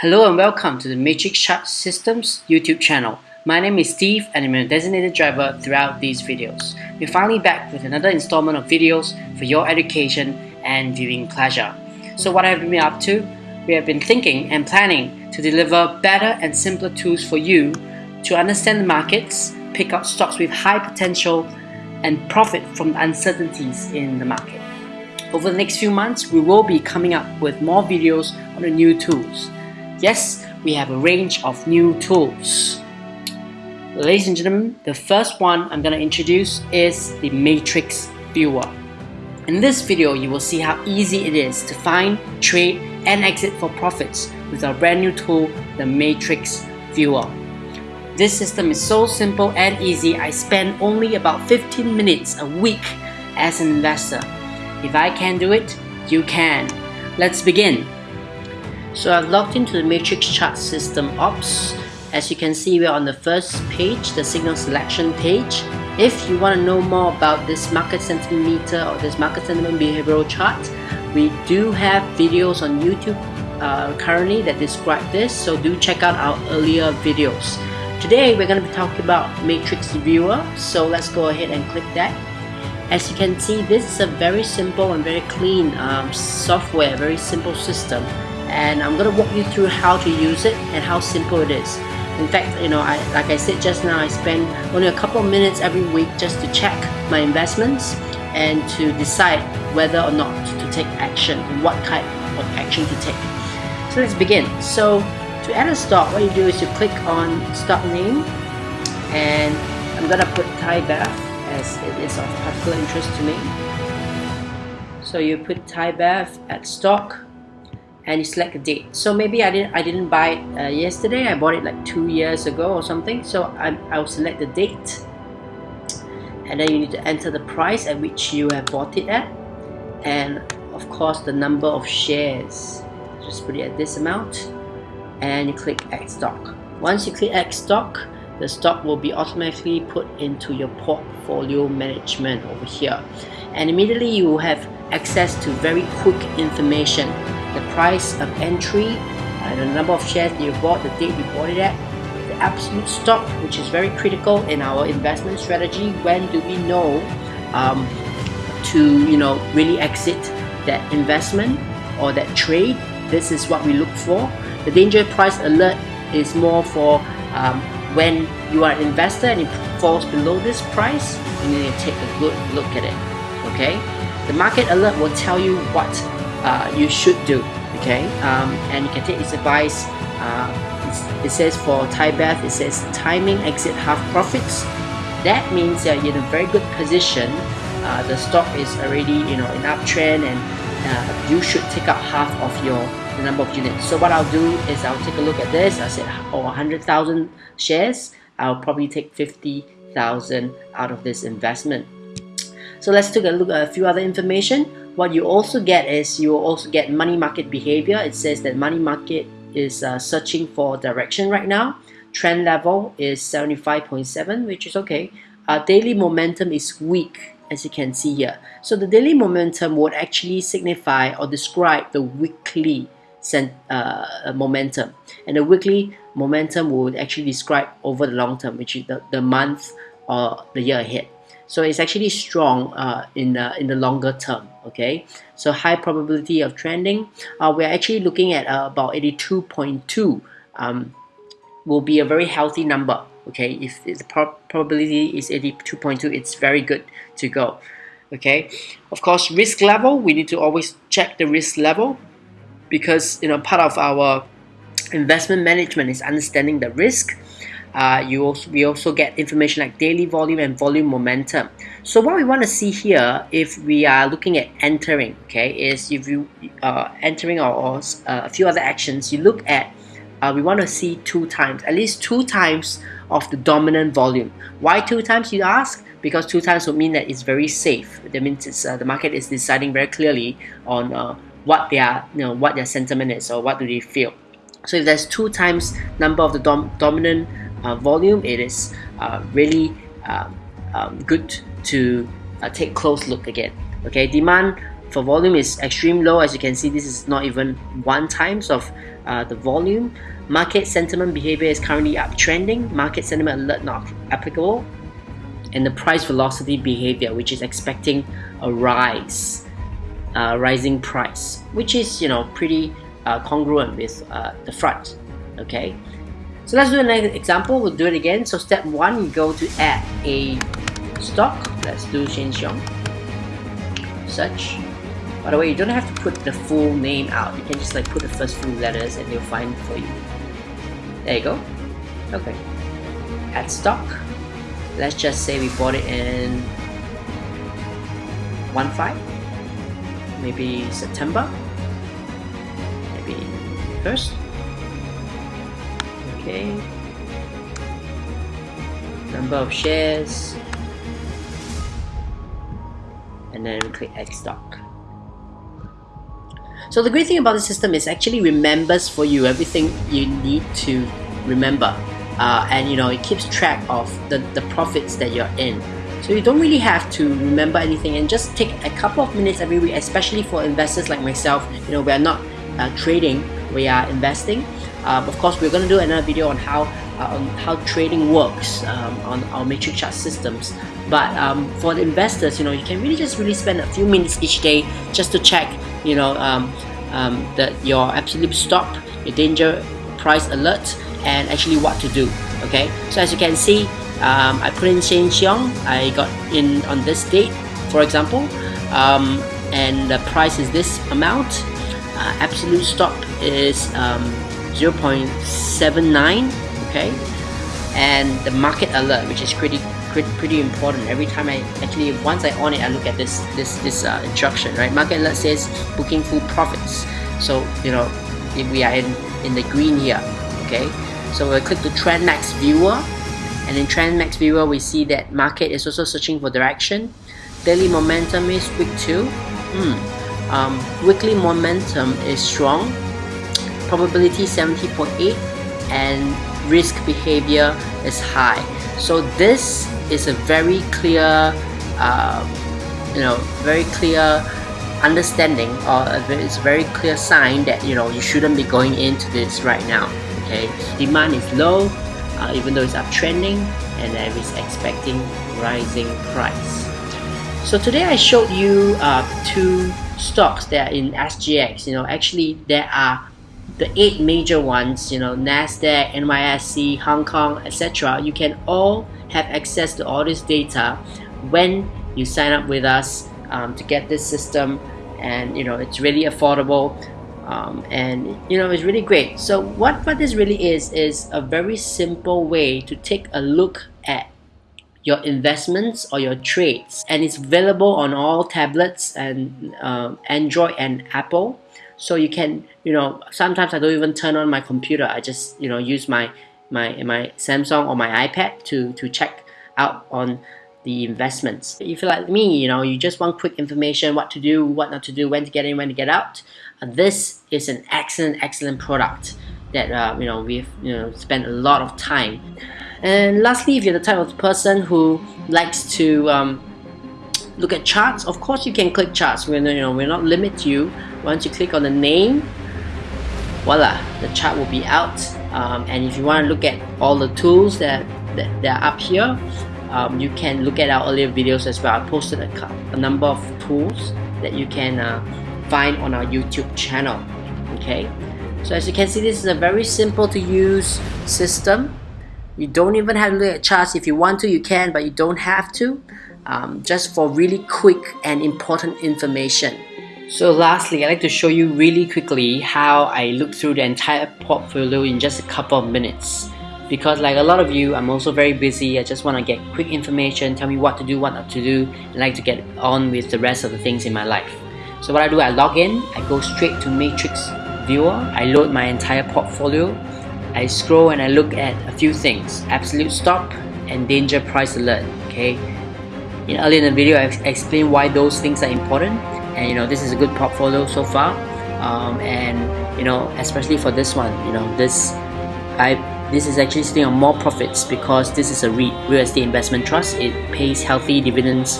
Hello and welcome to the Matrix Chart Systems YouTube channel. My name is Steve and I'm a designated driver throughout these videos. We're finally back with another installment of videos for your education and viewing pleasure. So what have we been up to? We have been thinking and planning to deliver better and simpler tools for you to understand the markets, pick out stocks with high potential and profit from the uncertainties in the market. Over the next few months, we will be coming up with more videos on the new tools. Yes, we have a range of new tools. Ladies and gentlemen, the first one I'm going to introduce is the Matrix Viewer. In this video, you will see how easy it is to find, trade, and exit for profits with our brand new tool, the Matrix Viewer. This system is so simple and easy, I spend only about 15 minutes a week as an investor. If I can do it, you can. Let's begin. So I've logged into the matrix chart system ops. As you can see, we're on the first page, the signal selection page. If you want to know more about this market sentiment meter or this market sentiment behavioral chart, we do have videos on YouTube uh, currently that describe this, so do check out our earlier videos. Today we're going to be talking about Matrix Viewer, so let's go ahead and click that. As you can see, this is a very simple and very clean um, software, very simple system and I'm gonna walk you through how to use it and how simple it is. In fact, you know, I, like I said just now, I spend only a couple of minutes every week just to check my investments and to decide whether or not to take action and what type of action to take. So let's begin. So to add a stock, what you do is you click on stock name and I'm gonna put Thai Bev as it is of particular interest to me. So you put Thai Bev at stock and you select a date. So maybe I didn't I didn't buy it uh, yesterday. I bought it like two years ago or something. So I, I'll select the date. And then you need to enter the price at which you have bought it at. And of course the number of shares. Just put it at this amount. And you click add stock. Once you click add stock the stock will be automatically put into your portfolio management over here. And immediately you will have access to very quick information the price of entry, uh, the number of shares you bought, the date you bought it at, the absolute stop, which is very critical in our investment strategy. When do we know um, to you know really exit that investment or that trade? This is what we look for. The danger price alert is more for um, when you are an investor and it falls below this price, you need to take a good look at it. Okay, the market alert will tell you what uh, you should do okay? Um, and you can take its advice. Uh, it says for Thai Bev it says timing exit half profits. That means that you're in a very good position. Uh, the stock is already you know in uptrend and uh, you should take out half of your the number of units. So what I'll do is I'll take a look at this. I said oh 100,000 shares. I'll probably take 50,000 out of this investment so let's take a look at a few other information what you also get is you will also get money market behavior. It says that money market is uh, searching for direction right now. Trend level is 75.7, which is okay. Uh, daily momentum is weak, as you can see here. So the daily momentum would actually signify or describe the weekly uh, momentum. And the weekly momentum would actually describe over the long term, which is the, the month or the year ahead. So it's actually strong uh, in, the, in the longer term, okay? So high probability of trending. Uh, we're actually looking at uh, about 82.2 um, will be a very healthy number, okay? If, if the pro probability is 82.2, it's very good to go, okay? Of course, risk level, we need to always check the risk level because, you know, part of our investment management is understanding the risk uh, you also we also get information like daily volume and volume momentum. So what we want to see here if we are looking at entering okay is if you uh, entering or, or uh, a few other actions you look at uh, we want to see two times at least two times of the dominant volume. Why two times you ask? Because two times would mean that it's very safe. That means it's, uh, the market is deciding very clearly on uh, what their you know what their sentiment is or what do they feel. So if there's two times number of the dom dominant volume, it is uh, really um, um, good to uh, take close look again. Okay, demand for volume is extreme low. As you can see this is not even one times of uh, the volume. Market sentiment behavior is currently uptrending. Market sentiment alert not applicable. And the price velocity behavior which is expecting a rise uh, rising price which is you know pretty uh, congruent with uh, the front. Okay so let's do another example we'll do it again so step one you go to add a stock let's do Sheng Siong search by the way, you don't have to put the full name out. You can just like put the first few letters and they'll find for you. There you go. Okay. Add stock. Let's just say we bought it in 1.5. Maybe September. Maybe first. Okay. Number of shares. And then we click add stock. So the great thing about the system is actually remembers for you everything you need to remember. Uh, and you know it keeps track of the, the profits that you're in. So you don't really have to remember anything and just take a couple of minutes every week, especially for investors like myself. You know, we are not uh, trading, we are investing. Um, of course, we're going to do another video on how uh, on how trading works um, on our matrix chart systems. But um, for the investors, you know, you can really just really spend a few minutes each day just to check you know um, um, that your absolute stop your danger price alert and actually what to do okay? So as you can see um, I put in Sheng Siong I got in on this date for example. And the price is this amount. Uh, absolute stop is 0.79 okay? And the market alert which is pretty pretty important. Every time I actually once I on it I look at this this this uh, instruction right? Market alert says booking full profits. So you know if we are in in the green here okay? So we'll click the trend max viewer. And in trend max viewer we see that market is also searching for direction. Daily momentum is weak 2 hmm. um, weekly momentum is strong probability 70.8 and risk behavior is high so this is a very clear, uh, you know, very clear understanding or it's a very clear sign that you know you shouldn't be going into this right now. Okay, demand is low, uh, even though it's uptrending, and there is expecting rising price. So today I showed you uh, two stocks that are in SGX. You know, actually there are the eight major ones. You know, Nasdaq, NYSE, Hong Kong, etc. You can all have access to all this data when you sign up with us um, to get this system and you know it's really affordable um, and you know it's really great so what what this really is is a very simple way to take a look at your investments or your trades and it's available on all tablets and um, Android and Apple so you can you know sometimes I don't even turn on my computer I just you know use my my my Samsung or my iPad to to check out on the investments. If you're like me, you know, you just want quick information, what to do, what not to do, when to get in, when to get out. Uh, this is an excellent, excellent product that uh, you know we've you know spent a lot of time. And lastly, if you're the type of person who likes to um, look at charts, of course you can click charts. We're you know we're not limit you. Once you click on the name, voila, the chart will be out. Um, and if you want to look at all the tools that, that, that are up here, um, you can look at our earlier videos as well. I posted a, a number of tools that you can uh, find on our YouTube channel. Okay, so as you can see, this is a very simple to use system. You don't even have to look at charts. If you want to, you can, but you don't have to. Um, just for really quick and important information. So lastly, I'd like to show you really quickly how I look through the entire portfolio in just a couple of minutes. Because like a lot of you, I'm also very busy. I just want to get quick information, tell me what to do, what not to do, and like to get on with the rest of the things in my life. So what I do, I log in, I go straight to Matrix Viewer, I load my entire portfolio, I scroll and I look at a few things, absolute stop and danger price alert, okay? In earlier in the video, I explained why those things are important and you know this is a good portfolio so far um, and you know especially for this one you know this I this is actually sitting on more profits because this is a REIT real estate investment trust it pays healthy dividends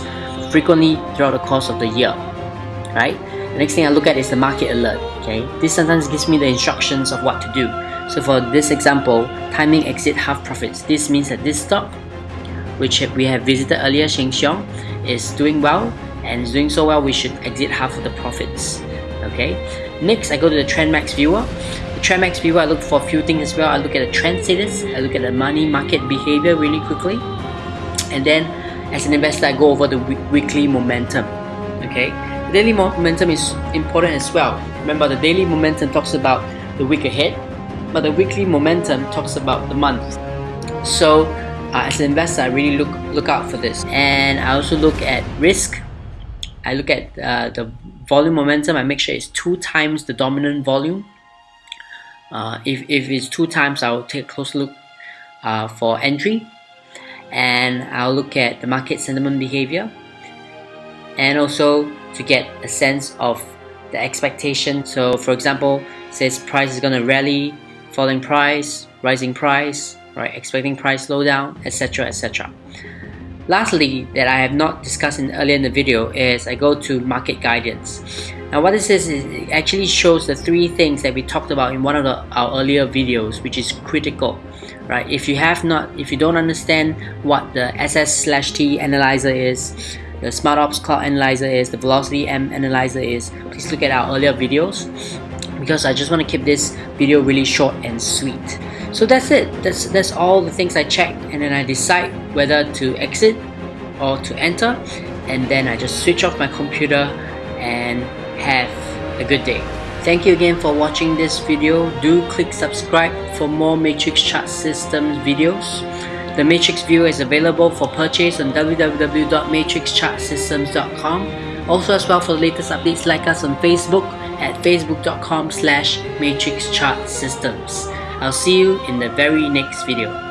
frequently throughout the course of the year right? The next thing I look at is the market alert, okay? This sometimes gives me the instructions of what to do. So for this example, timing exit half profits. This means that this stock, which we have visited earlier, Sheng Siong, is doing well and doing so well, we should exit half of the profits, okay? Next, I go to the TrendMax viewer. The TrendMax viewer, I look for a few things as well. I look at the trend status, I look at the money market behavior really quickly, and then as an investor, I go over the weekly momentum, okay? The daily momentum is important as well. Remember, the daily momentum talks about the week ahead, but the weekly momentum talks about the month. So, uh, as an investor, I really look look out for this, and I also look at risk. I look at uh, the volume momentum. I make sure it's two times the dominant volume. Uh, if, if it's two times, I'll take a close look uh, for entry, and I'll look at the market sentiment behavior, and also to get a sense of the expectation. So for example, says price is gonna rally, falling price, rising price, right? Expecting price slowdown, etc. etc. Lastly, that I have not discussed in earlier in the video is I go to market guidance. Now what this is, is it actually shows the three things that we talked about in one of the, our earlier videos, which is critical, right? If you have not, if you don't understand what the SS slash T analyzer is, the SmartOps Cloud Analyzer is, the Velocity M Analyzer is, please look at our earlier videos because I just want to keep this video really short and sweet. So that's it. That's, that's all the things I check and then I decide whether to exit or to enter and then I just switch off my computer and have a good day. Thank you again for watching this video. Do click subscribe for more Matrix Chart Systems videos. The Matrix Viewer is available for purchase on www.matrixchartsystems.com. Also as well for the latest updates, like us on Facebook at facebook.com slash matrixchartsystems. I'll see you in the very next video.